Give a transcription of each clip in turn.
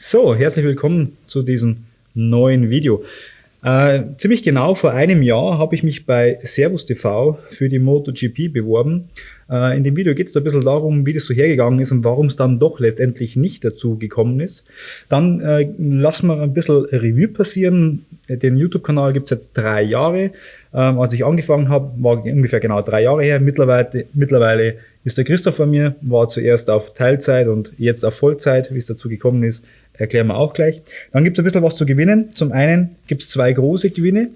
So, herzlich willkommen zu diesem neuen Video. Äh, ziemlich genau vor einem Jahr habe ich mich bei Servus TV für die MotoGP beworben. Äh, in dem Video geht es ein bisschen darum, wie das so hergegangen ist und warum es dann doch letztendlich nicht dazu gekommen ist. Dann äh, lassen wir ein bisschen Revue passieren. Den YouTube-Kanal gibt es jetzt drei Jahre. Ähm, als ich angefangen habe, war ungefähr genau drei Jahre her. Mittlerweile, mittlerweile ist der Christoph bei mir, war zuerst auf Teilzeit und jetzt auf Vollzeit. Wie es dazu gekommen ist, erklären wir auch gleich. Dann gibt es ein bisschen was zu gewinnen. Zum einen gibt es zwei große Gewinne.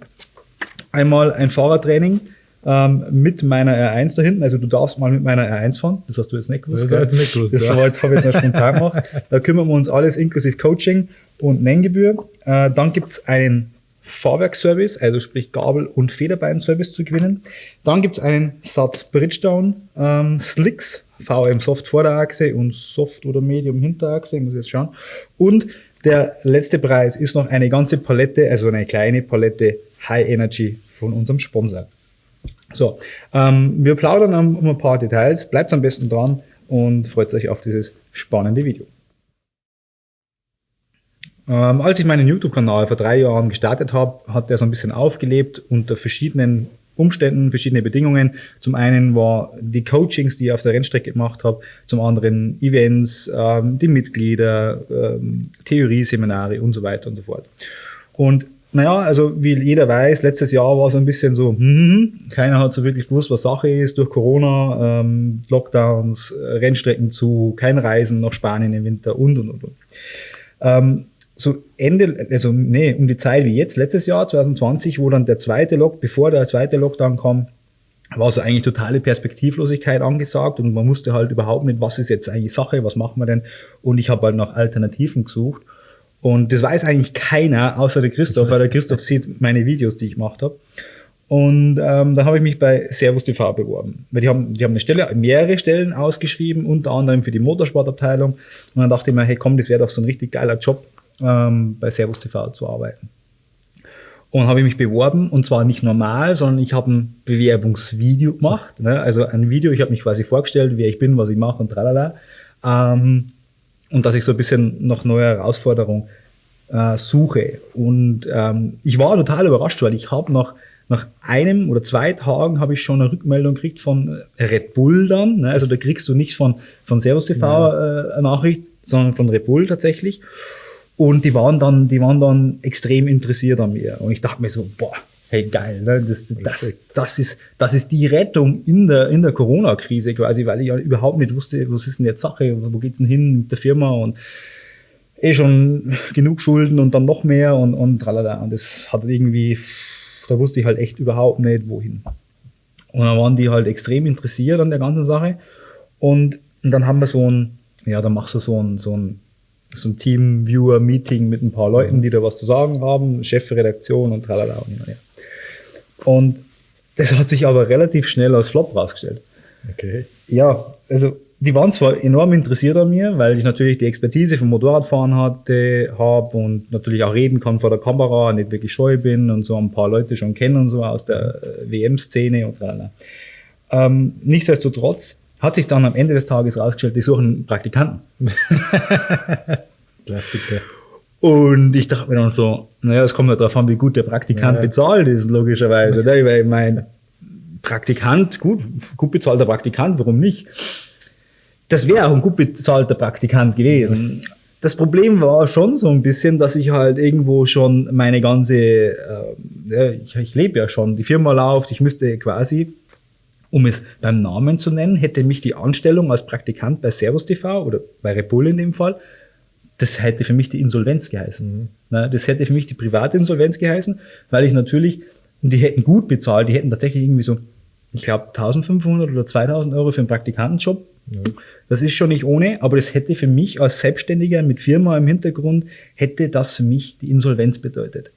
Einmal ein Fahrradtraining ähm, mit meiner R1 da hinten. Also du darfst mal mit meiner R1 fahren. Das hast du jetzt nicht gewusst. Das, jetzt nicht gewusst, das ja. habe ich jetzt spontan gemacht. Da kümmern wir uns alles inklusive Coaching und Nenngebühr. Äh, dann gibt es einen Fahrwerkservice, also sprich Gabel- und Federbein-Service zu gewinnen. Dann gibt es einen Satz Bridgedown ähm, Slicks, VM Soft Vorderachse und Soft oder Medium Hinterachse, ich muss jetzt schauen. Und der letzte Preis ist noch eine ganze Palette, also eine kleine Palette High Energy von unserem Sponsor. So, ähm, wir plaudern um ein paar Details, bleibt am besten dran und freut euch auf dieses spannende Video. Ähm, als ich meinen YouTube-Kanal vor drei Jahren gestartet habe, hat er so ein bisschen aufgelebt unter verschiedenen Umständen, verschiedene Bedingungen. Zum einen war die Coachings, die ich auf der Rennstrecke gemacht habe, zum anderen Events, ähm, die Mitglieder, ähm, Theorieseminare und so weiter und so fort. Und naja, also wie jeder weiß, letztes Jahr war so ein bisschen so, hm, keiner hat so wirklich gewusst, was Sache ist, durch Corona, ähm, Lockdowns, Rennstrecken zu, kein Reisen nach Spanien im Winter und und und. und. Ähm, so Ende, also nee, um die Zeit wie jetzt, letztes Jahr, 2020, wo dann der zweite Lock, bevor der zweite Lockdown kam, war so eigentlich totale Perspektivlosigkeit angesagt und man wusste halt überhaupt nicht, was ist jetzt eigentlich Sache, was machen wir denn? Und ich habe halt nach Alternativen gesucht. Und das weiß eigentlich keiner, außer der Christoph, weil der Christoph sieht meine Videos, die ich gemacht habe. Und ähm, dann habe ich mich bei Servus TV beworben. Weil die haben, die haben eine Stelle, mehrere Stellen ausgeschrieben, unter anderem für die Motorsportabteilung. Und dann dachte ich mir, hey komm, das wäre doch so ein richtig geiler Job ähm, bei Servus TV zu arbeiten. Und habe ich mich beworben und zwar nicht normal, sondern ich habe ein Bewerbungsvideo gemacht. Ne? Also ein Video, ich habe mich quasi vorgestellt, wer ich bin, was ich mache und tralala. Ähm, und dass ich so ein bisschen nach neuer Herausforderung äh, suche. Und ähm, ich war total überrascht, weil ich habe nach, nach einem oder zwei Tagen habe ich schon eine Rückmeldung gekriegt von Red Bull dann. Ne? Also da kriegst du nicht von, von Servus TV ja. äh, eine Nachricht, sondern von Red Bull tatsächlich. Und die waren dann, die waren dann extrem interessiert an mir. Und ich dachte mir so, boah, hey geil, ne? das, das, das, ist, das ist die Rettung in der, in der Corona-Krise quasi, weil ich ja überhaupt nicht wusste, was ist denn jetzt Sache, wo geht's denn hin mit der Firma und eh schon genug Schulden und dann noch mehr und, und tralala. Und das hat irgendwie, da wusste ich halt echt überhaupt nicht, wohin. Und dann waren die halt extrem interessiert an der ganzen Sache. Und, und dann haben wir so ein, ja, dann machst du so ein, so ein so ein Team-Viewer-Meeting mit ein paar Leuten, die da was zu sagen haben, Chefredaktion und tralala und her. Und das hat sich aber relativ schnell als Flop rausgestellt. Okay. Ja, also die waren zwar enorm interessiert an mir, weil ich natürlich die Expertise vom Motorradfahren hatte, habe und natürlich auch reden kann vor der Kamera, nicht wirklich scheu bin und so ein paar Leute schon kennen und so aus der äh, WM-Szene und tralala. Ähm, nichtsdestotrotz hat sich dann am Ende des Tages rausgestellt, die suchen einen Praktikanten. Klassiker. Und ich dachte mir dann so, naja, es kommt ja darauf an, wie gut der Praktikant ja. bezahlt ist, logischerweise. Ne? Weil ich mein Praktikant, gut, gut bezahlter Praktikant, warum nicht? Das wäre auch ein gut bezahlter Praktikant gewesen. Das Problem war schon so ein bisschen, dass ich halt irgendwo schon meine ganze, äh, ich, ich lebe ja schon, die Firma läuft, ich müsste quasi um es beim Namen zu nennen, hätte mich die Anstellung als Praktikant bei Servus TV oder bei Repul in dem Fall, das hätte für mich die Insolvenz geheißen. Mhm. Das hätte für mich die private Insolvenz geheißen, weil ich natürlich, und die hätten gut bezahlt, die hätten tatsächlich irgendwie so, ich glaube, 1500 oder 2000 Euro für einen Praktikantenjob. Mhm. Das ist schon nicht ohne, aber das hätte für mich als Selbstständiger mit Firma im Hintergrund, hätte das für mich die Insolvenz bedeutet.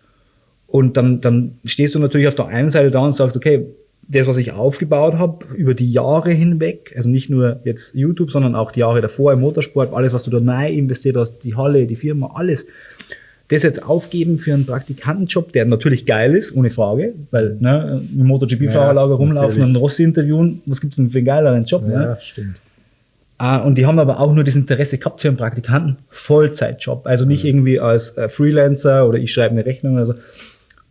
Und dann, dann stehst du natürlich auf der einen Seite da und sagst, okay, das, was ich aufgebaut habe über die Jahre hinweg, also nicht nur jetzt YouTube, sondern auch die Jahre davor im Motorsport, alles, was du da neu investiert hast, die Halle, die Firma, alles, das jetzt aufgeben für einen Praktikantenjob, der natürlich geil ist, ohne Frage, weil ne, im MotoGP-Fahrerlager ja, rumlaufen und Rossi interviewen, was gibt's denn für einen geileren Job? Ja, ne? stimmt. Äh, und die haben aber auch nur das Interesse gehabt für einen Praktikanten, Vollzeitjob. Also nicht irgendwie als äh, Freelancer oder ich schreibe eine Rechnung oder so.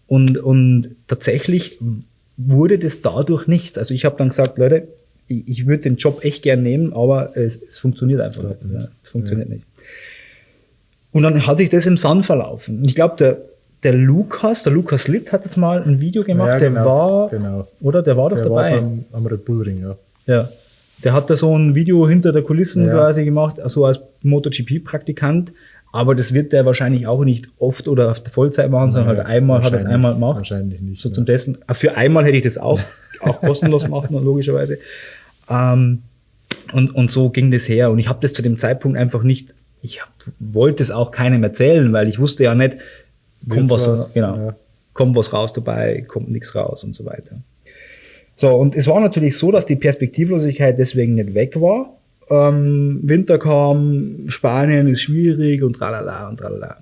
Und, und tatsächlich wurde das dadurch nichts. Also ich habe dann gesagt, Leute, ich, ich würde den Job echt gern nehmen, aber es, es funktioniert einfach nicht. Ja, es funktioniert ja. nicht. Und dann hat sich das im Sand verlaufen. Und ich glaube, der, der Lukas, der Lukas Litt hat jetzt mal ein Video gemacht, ja, genau, der war, genau. oder? Der war doch der dabei. War am, am Red Bull Ring, ja. Ja. Der hat da so ein Video hinter der Kulissen quasi gemacht, also als MotoGP-Praktikant. Aber das wird der wahrscheinlich auch nicht oft oder auf der Vollzeit machen, sondern halt einmal hat er es einmal gemacht. Wahrscheinlich nicht. So zum Testen. Ah, für einmal hätte ich das auch, auch kostenlos gemacht, logischerweise. Ähm, und, und so ging das her. Und ich habe das zu dem Zeitpunkt einfach nicht, ich hab, wollte es auch keinem erzählen, weil ich wusste ja nicht, kommt was, was, genau, ja. kommt was raus dabei, kommt nichts raus und so weiter. So, und es war natürlich so, dass die Perspektivlosigkeit deswegen nicht weg war, ähm, Winter kam, Spanien ist schwierig und tralala und tralala.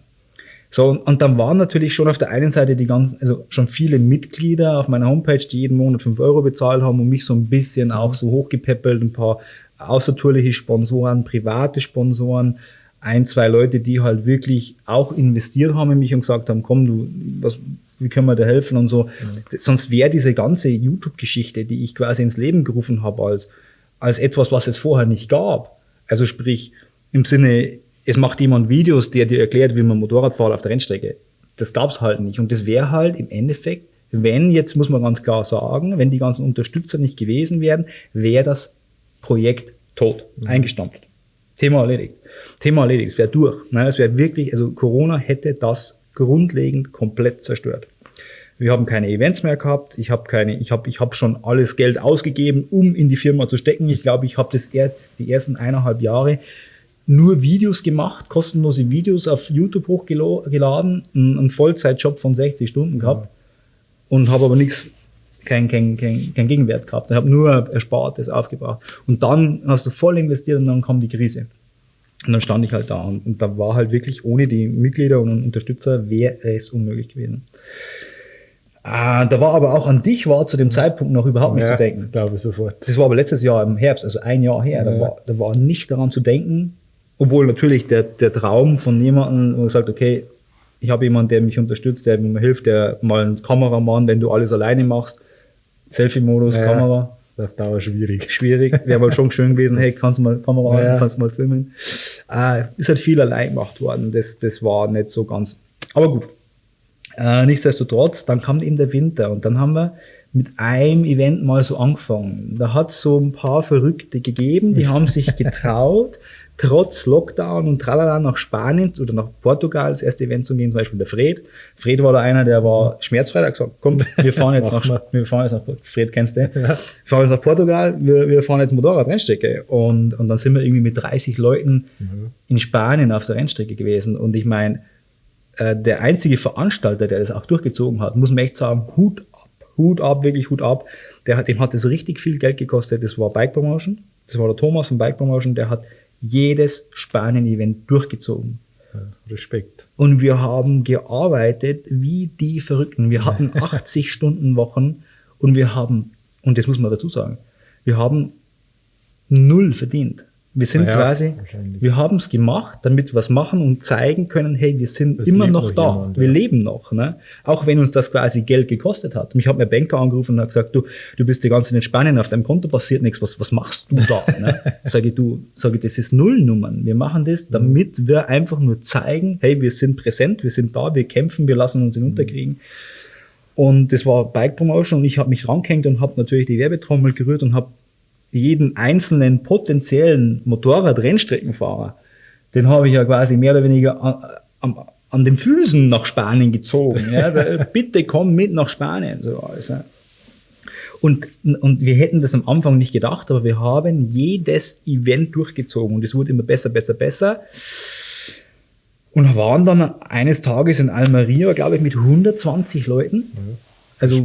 So, und dann waren natürlich schon auf der einen Seite die ganzen, also schon viele Mitglieder auf meiner Homepage, die jeden Monat 5 Euro bezahlt haben und mich so ein bisschen auch so hochgepäppelt, ein paar außertourliche Sponsoren, private Sponsoren, ein, zwei Leute, die halt wirklich auch investiert haben in mich und gesagt haben, komm, du, was, wie können wir dir helfen und so. Mhm. Sonst wäre diese ganze YouTube-Geschichte, die ich quasi ins Leben gerufen habe als als etwas, was es vorher nicht gab. Also sprich, im Sinne, es macht jemand Videos, der dir erklärt, wie man Motorrad fährt auf der Rennstrecke. Das gab es halt nicht. Und das wäre halt im Endeffekt, wenn, jetzt muss man ganz klar sagen, wenn die ganzen Unterstützer nicht gewesen wären, wäre das Projekt tot, mhm. eingestampft. Thema erledigt. Thema erledigt. Es wäre durch. Es wäre wirklich, also Corona hätte das grundlegend komplett zerstört. Wir haben keine Events mehr gehabt. Ich habe keine, ich habe, ich habe schon alles Geld ausgegeben, um in die Firma zu stecken. Ich glaube, ich habe das erst die ersten eineinhalb Jahre nur Videos gemacht, kostenlose Videos auf YouTube hochgeladen, einen Vollzeitjob von 60 Stunden gehabt und habe aber nichts, kein, kein, kein, kein Gegenwert gehabt. Ich habe nur Erspartes aufgebracht. Und dann hast du voll investiert und dann kam die Krise. Und dann stand ich halt da und, und da war halt wirklich ohne die Mitglieder und Unterstützer wäre es unmöglich gewesen. Ah, da war aber auch an dich war zu dem Zeitpunkt noch überhaupt nicht ja, zu denken. glaube ich sofort. Das war aber letztes Jahr im Herbst, also ein Jahr her. Ja. Da, war, da war nicht daran zu denken, obwohl natürlich der, der Traum von jemandem, der sagt, okay, ich habe jemanden, der mich unterstützt, der mir hilft, der mal ein Kameramann, wenn du alles alleine machst, Selfie-Modus, ja, Kamera. Auf Dauer schwierig. Schwierig. Wäre mal schon schön gewesen, hey, kannst du mal Kamera ja, kannst du mal filmen. Äh, ist halt viel allein gemacht worden. Das, das war nicht so ganz. Aber gut, äh, nichtsdestotrotz, dann kam eben der Winter und dann haben wir mit einem Event mal so angefangen. Da hat es so ein paar Verrückte gegeben, die haben sich getraut, trotz Lockdown und tralala nach Spanien oder nach Portugal das erste Event zu gehen, zum Beispiel der Fred. Fred war da einer, der war schmerzfrei, der hat gesagt, komm, wir fahren jetzt nach, wir fahren jetzt nach, Fred kennst du, ja. wir fahren jetzt nach Portugal, wir, wir fahren jetzt Motorrad-Rennstrecke und, und dann sind wir irgendwie mit 30 Leuten mhm. in Spanien auf der Rennstrecke gewesen und ich meine, äh, der einzige Veranstalter, der das auch durchgezogen hat, muss man echt sagen, Hut ab, Hut ab, wirklich Hut ab. Der hat, dem hat das richtig viel Geld gekostet. Das war Bike Promotion. Das war der Thomas von Bike Promotion. Der hat jedes Spanien-Event durchgezogen. Respekt. Und wir haben gearbeitet wie die Verrückten. Wir hatten 80 Stunden Wochen und wir haben, und das muss man dazu sagen, wir haben null verdient. Wir sind ja, quasi, wir haben es gemacht, damit wir was machen und zeigen können, hey, wir sind es immer noch da, jemand, wir ja. leben noch. Ne? Auch wenn uns das quasi Geld gekostet hat. Mich hat mein Banker angerufen und hat gesagt, du, du bist die ganze Zeit in Spanien, auf deinem Konto passiert nichts, was, was machst du da? ne? Sage ich, du, sage ich, das ist Nullnummern. Wir machen das, mhm. damit wir einfach nur zeigen, hey, wir sind präsent, wir sind da, wir kämpfen, wir lassen uns hinunterkriegen. Und das war Bike Promotion und ich habe mich rangehängt und habe natürlich die Werbetrommel gerührt und habe jeden einzelnen potenziellen Motorrad-Rennstreckenfahrer, den habe ich ja quasi mehr oder weniger an, an, an den Füßen nach Spanien gezogen. Ja, bitte komm mit nach Spanien. So alles, ja. Und, und wir hätten das am Anfang nicht gedacht, aber wir haben jedes Event durchgezogen und es wurde immer besser, besser, besser. Und waren dann eines Tages in Almeria, glaube ich, mit 120 Leuten. Mhm. Also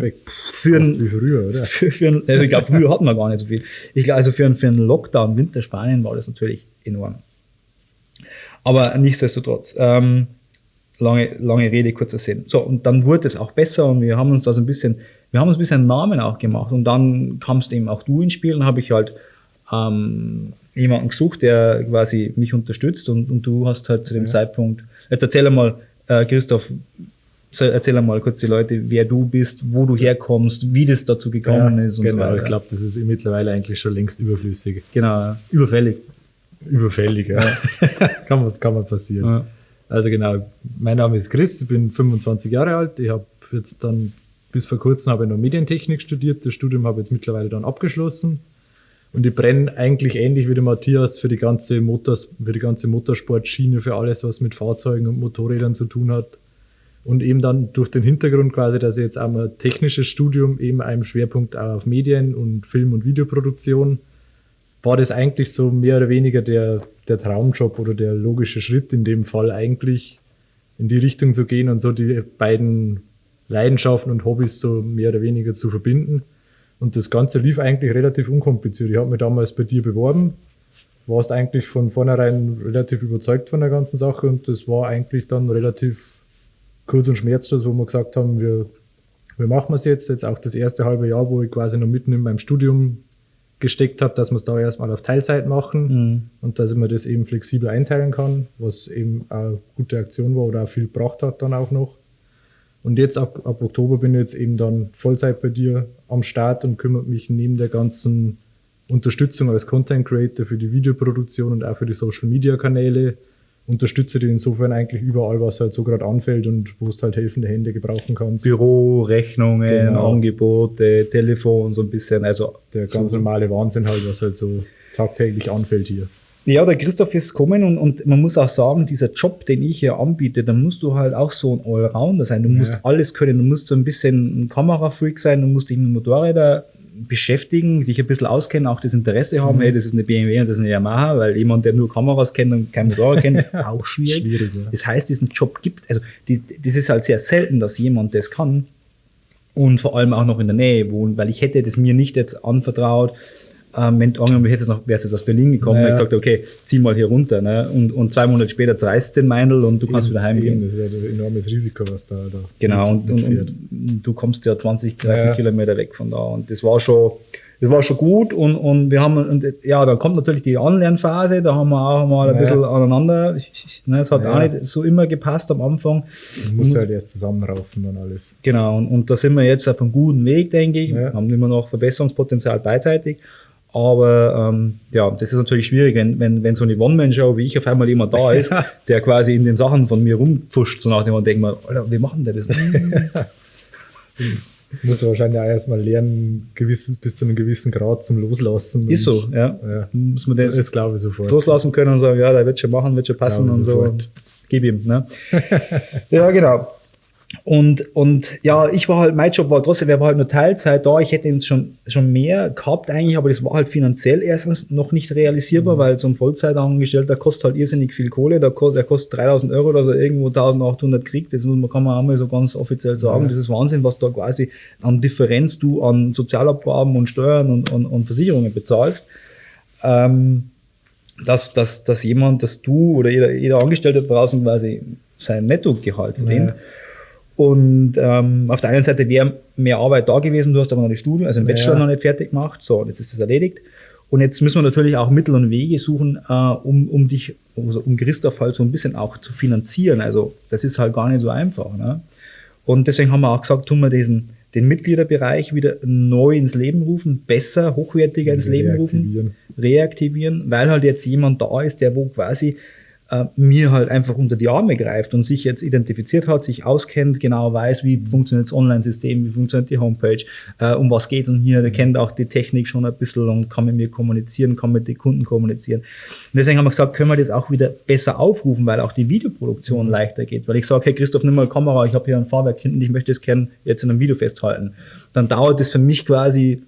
für ein, wie früher, oder? Für, für ein, also ich glaube, früher hatten wir gar nicht so viel. Ich glaube, also für, ein, für einen Lockdown Winter Spanien war das natürlich enorm. Aber nichtsdestotrotz, ähm, lange, lange Rede, kurzer Sinn. So, und dann wurde es auch besser und wir haben uns da so ein bisschen, wir haben uns ein bisschen einen Namen auch gemacht und dann kamst eben auch du ins Spiel und habe ich halt ähm, jemanden gesucht, der quasi mich unterstützt und, und du hast halt zu dem Ja. Zeitpunkt, jetzt erzähl mal, äh, Christoph, erzähl mal kurz die Leute, wer du bist, wo du herkommst, wie das dazu gekommen ist und genau, so weiter. ich glaube, das ist mittlerweile eigentlich schon längst überflüssig. Genau, überfällig. Überfällig, ja. kann, man, kann man passieren. Ja. Also genau, mein Name ist Chris, ich bin 25 Jahre alt. Ich habe jetzt dann bis vor kurzem habe ich noch Medientechnik studiert. Das Studium habe ich jetzt mittlerweile dann abgeschlossen. Und ich brenne eigentlich ähnlich wie der Matthias für die ganze Motors, für die ganze Motorsportschiene, für alles, was mit Fahrzeugen und Motorrädern zu tun hat. Und eben dann durch den Hintergrund quasi, dass ich jetzt auch mal technisches Studium eben einem Schwerpunkt auf Medien und Film- und Videoproduktion war das eigentlich so mehr oder weniger der, der Traumjob oder der logische Schritt in dem Fall eigentlich in die Richtung zu gehen und so die beiden Leidenschaften und Hobbys so mehr oder weniger zu verbinden. Und das Ganze lief eigentlich relativ unkompliziert. Ich habe mich damals bei dir beworben, warst eigentlich von vornherein relativ überzeugt von der ganzen Sache und das war eigentlich dann relativ kurz und schmerzlos, wo wir gesagt haben, wir, wir machen es jetzt. Jetzt auch das erste halbe Jahr, wo ich quasi noch mitten in meinem Studium gesteckt habe, dass wir es da erstmal auf Teilzeit machen Mhm. und dass ich mir das eben flexibel einteilen kann, was eben eine gute Aktion war oder auch viel gebracht hat dann auch noch. Und jetzt ab, ab Oktober bin ich jetzt eben dann Vollzeit bei dir am Start und kümmere mich neben der ganzen Unterstützung als Content Creator für die Videoproduktion und auch für die Social Media Kanäle. Unterstütze dich insofern eigentlich überall, was halt so gerade anfällt und wo du halt helfende Hände gebrauchen kannst. Büro, Rechnungen, Genau. Angebote, Telefon, so ein bisschen. Also Der ganz normale Wahnsinn halt, was halt so tagtäglich anfällt hier. Ja, der Christoph ist gekommen und, und man muss auch sagen, dieser Job, den ich hier anbiete, da musst du halt auch so ein Allrounder sein. Du musst Ja. alles können. Du musst so ein bisschen ein Kamerafreak sein, du musst dich mit Motorrädern beschäftigen, sich ein bisschen auskennen, auch das Interesse haben, hey, das ist eine BMW und das ist eine Yamaha, weil jemand, der nur Kameras kennt und kein Motorrad kennt, ist auch schwierig. Schwierig, ja. Das heißt, diesen Job gibt also die, das ist halt sehr selten, dass jemand das kann und vor allem auch noch in der Nähe wohnen, weil ich hätte das mir nicht jetzt anvertraut, ähm, wenn angenommen hättest jetzt noch, wärst jetzt aus Berlin gekommen Ja. und gesagt, okay, zieh mal hier runter, ne? und, und zwei Monate später zerreißt den Meindl und du kannst wieder heimgehen. Das ist ja ein enormes Risiko, was da, da Genau, und, und, und du kommst ja 20, 30 Ja. Kilometer weg von da. Und das war schon, das war schon gut. Und, und wir haben, und ja, da kommt natürlich die Anlernphase, da haben wir auch mal ein Ja. bisschen aneinander. Ne, es hat auch nicht so immer gepasst am Anfang. Man muss halt erst zusammenraufen und alles. Genau, und, und da sind wir jetzt auf einem guten Weg, denke ich. Haben immer noch Verbesserungspotenzial beidseitig. Aber ähm, ja, das ist natürlich schwierig, wenn, wenn, wenn so eine One-Man-Show wie ich auf einmal jemand da ist, der quasi in den Sachen von mir rumpfuscht, so nach dem und denkt man, Alter, wie machen der das? Muss wahrscheinlich auch erstmal lernen, gewisses, bis zu einem gewissen Grad zum Loslassen. ist so, ja. Ja. Muss man Das, das, glaube ich sofort. loslassen können und sagen, ja, der wird schon machen, wird schon passen und so. sofort. Gib ihm, ne? ja, genau. Und, und ja, ich war halt, mein Job war trotzdem, der war halt nur Teilzeit da. Ich hätte ihn schon, schon mehr gehabt eigentlich, aber das war halt finanziell erstens noch nicht realisierbar, Mhm. weil so ein Vollzeitangestellter kostet halt irrsinnig viel Kohle. Der kostet, der kostet 3000 Euro, dass er irgendwo 1800 kriegt. Das muss man, kann man auch mal so ganz offiziell sagen. Ja. Das ist Wahnsinn, was da quasi an Differenz du an Sozialabgaben und Steuern und, und, und Versicherungen bezahlst. Ähm, dass, dass, dass jemand, dass du oder jeder, jeder Angestellte draußen quasi sein Nettogehalt verdient. Ja. Und ähm, auf der einen Seite wäre mehr Arbeit da gewesen, du hast aber noch die Studien, also den Bachelor Ja. noch nicht fertig gemacht. So, und jetzt ist das erledigt. Und jetzt müssen wir natürlich auch Mittel und Wege suchen, äh, um, um dich, also um Christoph halt so ein bisschen auch zu finanzieren. Also das ist halt gar nicht so einfach. Ne? Und deswegen haben wir auch gesagt, tun wir diesen, den Mitgliederbereich wieder neu ins Leben rufen, besser, hochwertiger ins Leben rufen reaktivieren, weil halt jetzt jemand da ist, der wo quasi äh, mir halt einfach unter die Arme greift und sich jetzt identifiziert hat, sich auskennt, genau weiß, wie funktioniert das Online-System, wie funktioniert die Homepage, äh, um was geht's denn hier, der kennt auch die Technik schon ein bisschen und kann mit mir kommunizieren, kann mit den Kunden kommunizieren. Und deswegen haben wir gesagt, können wir das auch wieder besser aufrufen, weil auch die Videoproduktion leichter geht. Weil ich sage, hey Christoph, nimm mal Kamera, ich habe hier ein Fahrwerk hinten, ich möchte es gerne jetzt in einem Video festhalten. Dann dauert es für mich quasi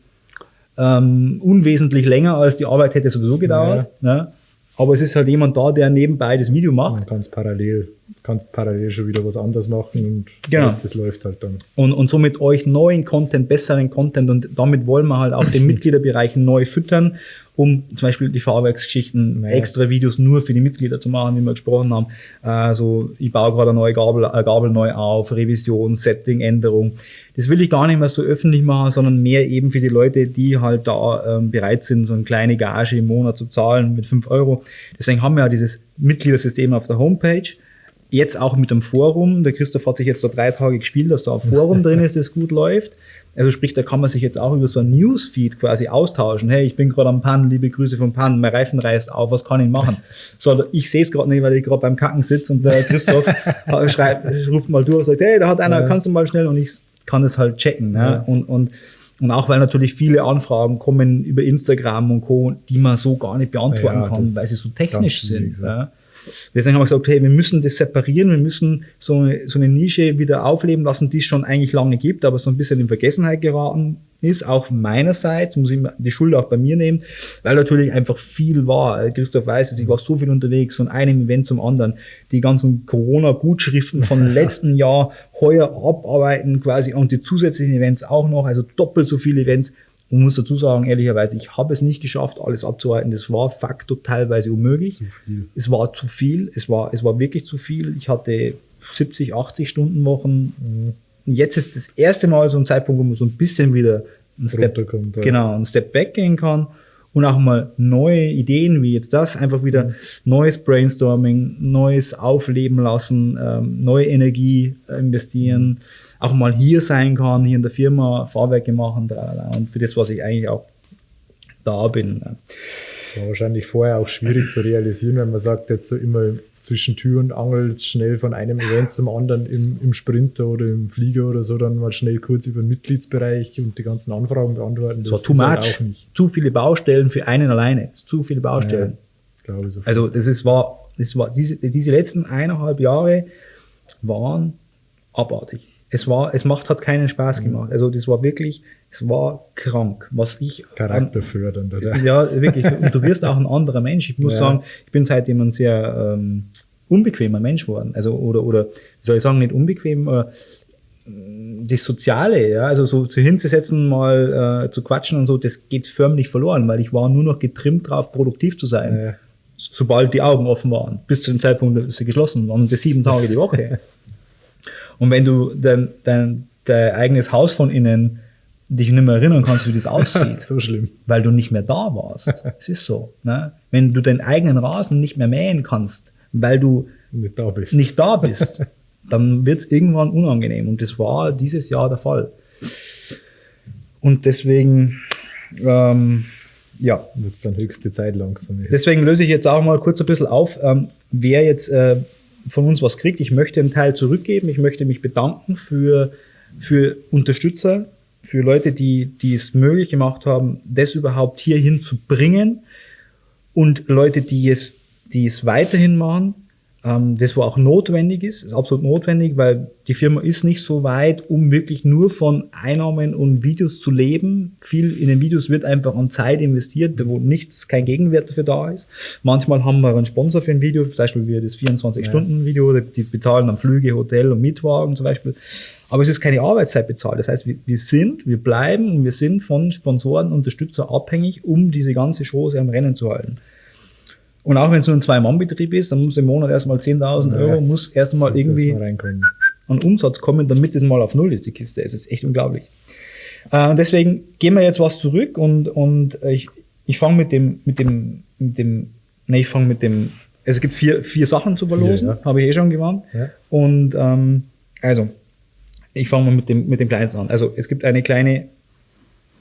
ähm, unwesentlich länger, als die Arbeit hätte sowieso gedauert. Ne? Aber es ist halt jemand da, der nebenbei das Video macht. Es parallel kannst parallel schon wieder was anderes machen und Genau. das, das läuft halt dann. und, und somit euch neuen Content, besseren Content und damit wollen wir halt auch den Mitgliederbereich neu füttern, um zum Beispiel die Fahrwerksgeschichten, Ja. extra Videos nur für die Mitglieder zu machen, wie wir gesprochen haben. Also ich baue gerade eine neue Gabel, eine Gabel neu auf, Revision, Setting, Änderung. Das will ich gar nicht mehr so öffentlich machen, sondern mehr eben für die Leute, die halt da ähm, bereit sind, so eine kleine Gage im Monat zu zahlen mit 5 Euro. Deswegen haben wir ja dieses Mitgliedersystem auf der Homepage. Jetzt auch mit dem Forum. Der Christoph hat sich jetzt da drei Tage gespielt, dass da ein Forum drin ist, das gut läuft. Also sprich, da kann man sich jetzt auch über so ein Newsfeed quasi austauschen. Hey, ich bin gerade am Pan, liebe Grüße vom Pan, mein Reifen reißt auf, was kann ich machen? So, ich sehe es gerade nicht, weil ich gerade beim Kacken sitze und der Christoph schreibt, ruft mal durch und sagt, hey, da hat einer, Ja. kannst du mal schnell und ich kann es halt checken. Ne? Ja. Und, und, und auch weil natürlich viele Anfragen kommen über Instagram und Co., die man so gar nicht beantworten Ja, kann, das weil sie so technisch sind. ja. Deswegen haben wir gesagt, hey, wir müssen das separieren, wir müssen so eine, so eine Nische wieder aufleben lassen, die es schon eigentlich lange gibt, aber so ein bisschen in Vergessenheit geraten ist. Auch meinerseits muss ich die Schuld auch bei mir nehmen, weil natürlich einfach viel war. Christoph weiß es, ich war so viel unterwegs, von einem Event zum anderen. Die ganzen Corona-Gutschriften von letzten Jahr heuer abarbeiten quasi und die zusätzlichen Events auch noch, also doppelt so viele Events. Und muss dazu sagen, ehrlicherweise, ich habe es nicht geschafft, alles abzuhalten. Das war facto teilweise unmöglich. Zu viel. Es war zu viel. Es war, es war wirklich zu viel. Ich hatte 70, 80 Stunden Wochen. Und Jetzt ist das erste Mal so ein Zeitpunkt, wo man so ein bisschen wieder ein Step, ja. genau, ein Step back gehen kann und auch mal neue Ideen wie jetzt das, einfach wieder neues Brainstorming, neues Aufleben lassen, ähm, neue Energie äh, investieren, auch mal hier sein kann, hier in der Firma Fahrwerke machen tralala. und für das, was ich eigentlich auch da bin. ne. Das war wahrscheinlich vorher auch schwierig zu realisieren, wenn man sagt, jetzt so immer zwischen Tür und Angel schnell von einem Event zum anderen im, im Sprinter oder im Flieger oder so, dann mal schnell kurz über den Mitgliedsbereich und die ganzen Anfragen beantworten. Das war too halt much. auch nicht, Zu viele Baustellen für einen alleine. Das ist zu viele Baustellen. ich. So Also das ist, war, das war diese, diese letzten eineinhalb Jahre waren abartig. Es war, es macht, hat keinen Spaß gemacht. Also das war wirklich, es war krank, was ich charakterfördernd, oder? ja, wirklich. Und du wirst auch ein anderer Mensch. Ich muss Ja. sagen, ich bin seitdem ein sehr ähm, unbequemer Mensch geworden. Also, oder, oder, wie soll ich sagen, nicht unbequem, aber mm, das Soziale, ja, also so zu hinzusetzen, mal äh, zu quatschen und so, das geht förmlich verloren, weil ich war nur noch getrimmt drauf, produktiv zu sein. Ja. Sobald die Augen offen waren. Bis zu dem Zeitpunkt, dass sie geschlossen waren. Und das sieben Tage die Woche. und wenn du dein, dein, dein eigenes Haus von innen dich nicht mehr erinnern kannst, wie das aussieht, so schlimm. weil du nicht mehr da warst. Es ist so. Ne? Wenn du deinen eigenen Rasen nicht mehr mähen kannst, weil du Nicht da bist. nicht da bist, dann wird es irgendwann unangenehm. Und das war dieses Jahr der Fall. Und deswegen, ähm, ja, Wird dann höchste Zeit langsam. jetzt. deswegen löse ich jetzt auch mal kurz ein bisschen auf, ähm, wer jetzt äh, von uns was kriegt. Ich möchte einen Teil zurückgeben. Ich möchte mich bedanken für, für Unterstützer, für Leute, die, die es möglich gemacht haben, das überhaupt hierhin zu bringen und Leute, die es, die es weiterhin machen. Ähm, das, wo auch notwendig ist, ist absolut notwendig, weil die Firma ist nicht so weit, um wirklich nur von Einnahmen und Videos zu leben. Viel in den Videos wird einfach an Zeit investiert, wo nichts, kein Gegenwert dafür da ist. Manchmal haben wir einen Sponsor für ein Video, zum Beispiel wie das 24-Stunden-Video, die bezahlen dann Flüge, Hotel und Mietwagen zum Beispiel. Aber es ist keine Arbeitszeit bezahlt. Das heißt, wir, wir sind, wir bleiben und wir sind von Sponsoren, Unterstützer abhängig, um diese ganze Chose am Rennen zu halten. Und auch wenn es nur ein Zwei-Mann-Betrieb ist, dann muss im Monat erstmal 10.000 Ja. Euro, muss erstmal irgendwie mal reinkommen. an Umsatz kommen, damit es mal auf Null ist, die Kiste. Es ist echt unglaublich. Äh, deswegen gehen wir jetzt was zurück und, und äh, ich, ich fange mit dem, mit dem, mit dem, ne, ich fange mit dem, es gibt vier, vier Sachen zu verlosen, ja. habe ich eh schon gewarnt. Ja. Und ähm, also, ich fange mal mit dem, mit dem kleinsten an. Also es gibt eine kleine,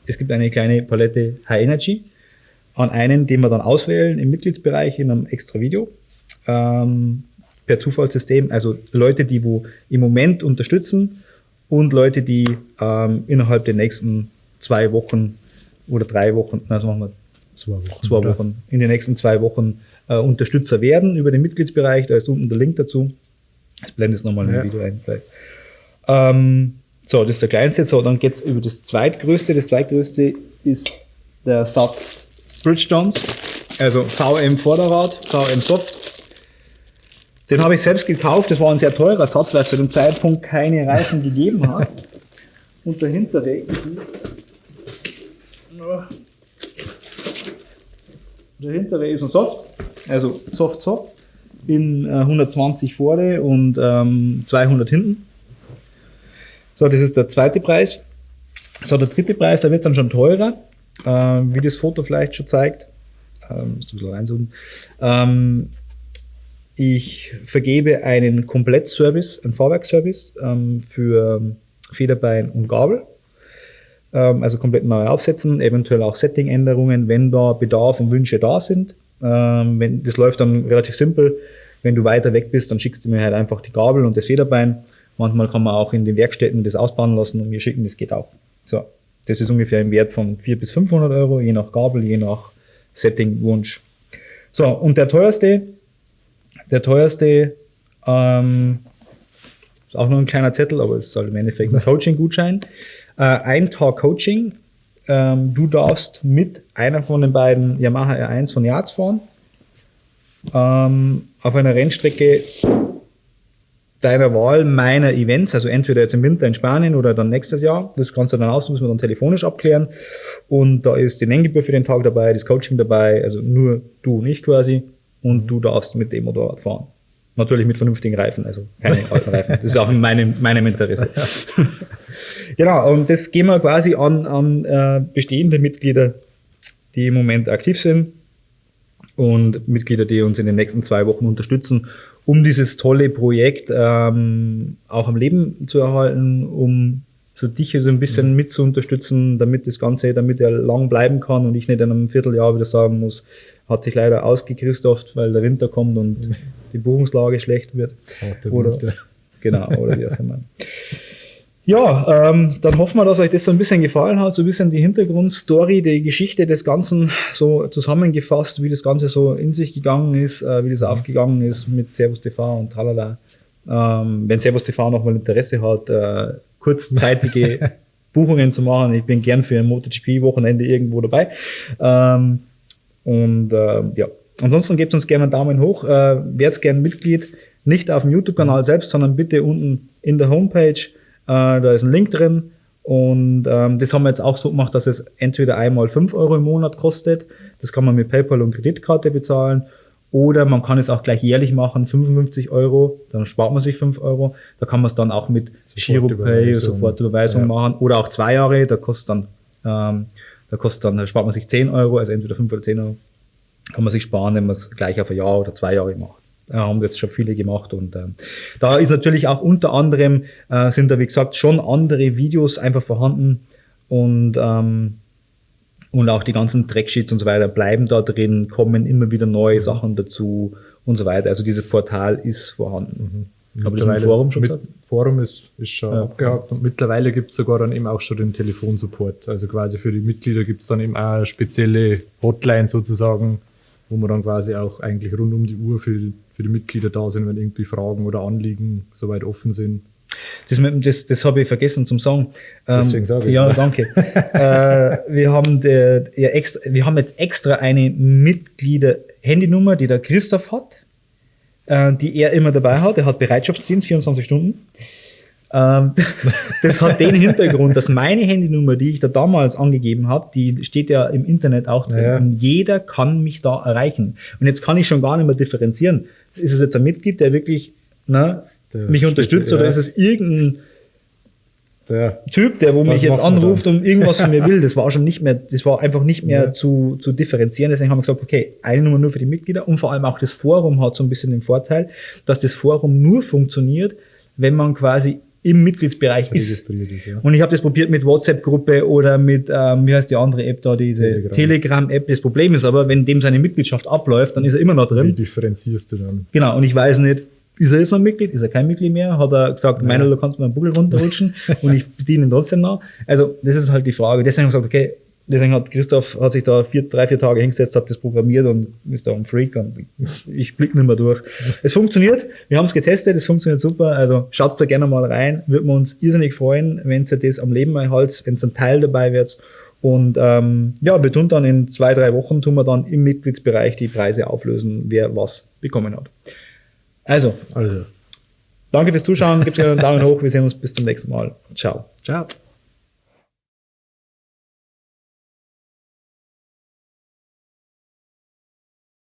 es gibt eine kleine Palette High Energy an einen, den wir dann auswählen im Mitgliedsbereich in einem extra Video. Ähm, per Zufallssystem, also Leute, die wo im Moment unterstützen und Leute, die ähm, innerhalb der nächsten zwei Wochen oder drei Wochen, na, sagen wir mal Zwei Wochen. zwei? Wochen, in den nächsten zwei Wochen äh, Unterstützer werden über den Mitgliedsbereich. Da ist unten der Link dazu. Ich blende es nochmal in Ja. ein Video ein. Ähm, so, das ist der kleinste. So, dann geht's über das zweitgrößte. Das zweitgrößte ist der Satz Bridgestones, also VM Vorderrad, VM Soft. Den habe ich selbst gekauft. Das war ein sehr teurer Satz, weil es zu dem Zeitpunkt keine Reifen gegeben hat. Und der hintere ist der hintere ist ein Soft, also Soft Soft in äh, 120 vorne und ähm, 200 hinten. So, das ist der zweite Preis. So, der dritte Preis, da wird es dann schon teurer, äh, wie das Foto vielleicht schon zeigt. Ähm, ein bisschen. Ähm, ich vergebe einen Komplettservice, einen Fahrwerkservice ähm, für Federbein und Gabel. Ähm, also komplett neu aufsetzen, eventuell auch Settingänderungen, wenn da Bedarf und Wünsche da sind. Ähm, wenn, das läuft dann relativ simpel. Wenn du weiter weg bist, dann schickst du mir halt einfach die Gabel und das Federbein. Manchmal kann man auch in den Werkstätten das ausbauen lassen und mir schicken, das geht auch. So, das ist ungefähr im Wert von 400 bis 500 Euro, je nach Gabel, je nach Setting-Wunsch. So, und der teuerste, der teuerste, ähm, ist auch nur ein kleiner Zettel, aber es ist halt im Endeffekt ein Coaching-Gutschein. Äh, ein Tag Coaching. Ähm, du darfst mit einer von den beiden Yamaha R1 von Yards fahren. Ähm, auf einer Rennstrecke deiner Wahl meiner Events, also entweder jetzt im Winter in Spanien oder dann nächstes Jahr. Das kannst du dann aus, müssen wir dann telefonisch abklären. Und da ist die Nenngebühr für den Tag dabei, das Coaching dabei, also nur du und ich quasi. Und du darfst mit dem Motorrad fahren. Natürlich mit vernünftigen Reifen, also keine alten Reifen. Das ist auch in meinem, meinem Interesse. genau, und das gehen wir quasi an, an äh, bestehende Mitglieder, die im Moment aktiv sind und Mitglieder, die uns in den nächsten zwei Wochen unterstützen, um dieses tolle Projekt ähm, auch am Leben zu erhalten, um so dich so ein bisschen mit zu unterstützen, damit das Ganze, damit er lang bleiben kann und ich nicht in einem Vierteljahr wieder sagen muss, hat sich leider ausgechristopft, weil der Winter kommt und die Buchungslage schlecht wird. Oder, Winter. genau, oder wie auch immer. Ja, ähm, dann hoffen wir, dass euch das so ein bisschen gefallen hat, so ein bisschen die Hintergrundstory, die Geschichte des Ganzen so zusammengefasst, wie das Ganze so in sich gegangen ist, äh, wie das aufgegangen ist mit Servus TV und tralala. Ähm, wenn Servus TV nochmal Interesse hat, äh, kurzzeitige Buchungen zu machen, ich bin gern für ein MotoGP-Wochenende irgendwo dabei. Ähm, und äh, ja, ansonsten gebt uns gerne einen Daumen hoch, äh, werdet gerne Mitglied, nicht auf dem YouTube-Kanal selbst, sondern bitte unten in der Homepage, äh, da ist ein Link drin. Und ähm, das haben wir jetzt auch so gemacht, dass es entweder einmal 5 Euro im Monat kostet, das kann man mit PayPal und Kreditkarte bezahlen, oder man kann es auch gleich jährlich machen, 55 Euro, dann spart man sich 5 Euro. Da kann man es dann auch mit Giropay, Sofortüberweisung ja. machen. Oder auch zwei Jahre, da kostet dann ähm, da kostet dann, da spart man sich 10 Euro, also entweder 5 oder 10 Euro kann man sich sparen, wenn man es gleich auf ein Jahr oder zwei Jahre macht. Da haben das schon viele gemacht und äh, da ist natürlich auch unter anderem, äh, sind da wie gesagt schon andere Videos einfach vorhanden und ähm, und auch die ganzen Tracksheets und so weiter bleiben da drin, kommen immer wieder neue mhm. Sachen dazu und so weiter. Also dieses Portal ist vorhanden. Mhm. Habe ich das im Forum schon gesagt? Forum ist, ist schon ja. abgehakt und mittlerweile gibt es sogar dann eben auch schon den Telefonsupport. Also quasi für die Mitglieder gibt es dann eben auch eine spezielle Hotline sozusagen, wo man dann quasi auch eigentlich rund um die Uhr für, für die Mitglieder da sind, wenn irgendwie Fragen oder Anliegen soweit offen sind. Das, das, das habe ich vergessen zum sagen. Deswegen sage ich Ja, danke. äh, wir, haben der, ja, extra, wir haben jetzt extra eine Mitglieder-Handynummer, die der Christoph hat äh, die er immer dabei hat. Er hat Bereitschaftsdienst, 24 Stunden. Ähm, das hat den Hintergrund, dass meine Handynummer, die ich da damals angegeben habe, die steht ja im Internet auch drin. Ja. Und jeder kann mich da erreichen. Und jetzt kann ich schon gar nicht mehr differenzieren. Ist es jetzt ein Mitglied, der wirklich ne, der mich unterstützt, ja. oder ist es irgendein der Typ, der wo mich jetzt anruft und irgendwas von mir will, das war schon nicht mehr, das war einfach nicht mehr ja. zu, zu differenzieren. Deswegen haben wir gesagt, okay, eine Nummer nur für die Mitglieder und vor allem auch das Forum hat so ein bisschen den Vorteil, dass das Forum nur funktioniert, wenn man quasi im Mitgliedsbereich ist. ist ja. Und ich habe das probiert mit WhatsApp-Gruppe oder mit, ähm, wie heißt die andere App da, diese Telegram-App. das Problem ist aber, wenn dem seine Mitgliedschaft abläuft, dann ist er immer noch drin. Wie differenzierst du dann? Genau, und ich weiß nicht, ist er jetzt noch ein Mitglied? Ist er kein Mitglied mehr? Hat er gesagt, ja. meiner, du kannst mir einen Buckel runterrutschen und ich bediene ihn trotzdem noch? Also, das ist halt die Frage. Deswegen habe ich gesagt, okay, deswegen hat Christoph hat sich da vier, drei, vier Tage hingesetzt, hat das programmiert und ist da ein Freak und ich blicke nicht mehr durch. Es funktioniert, wir haben es getestet, es funktioniert super, also schaut da gerne mal rein, würde wir uns irrsinnig freuen, wenn ihr das am Leben erhaltet, wenn es ein Teil dabei wird und ähm, ja, wir tun dann in zwei, drei Wochen, tun wir dann im Mitgliedsbereich die Preise auflösen, wer was bekommen hat. Also, Also, danke fürs Zuschauen, gebt gerne einen Daumen hoch, wir sehen uns bis zum nächsten Mal. Ciao. ciao.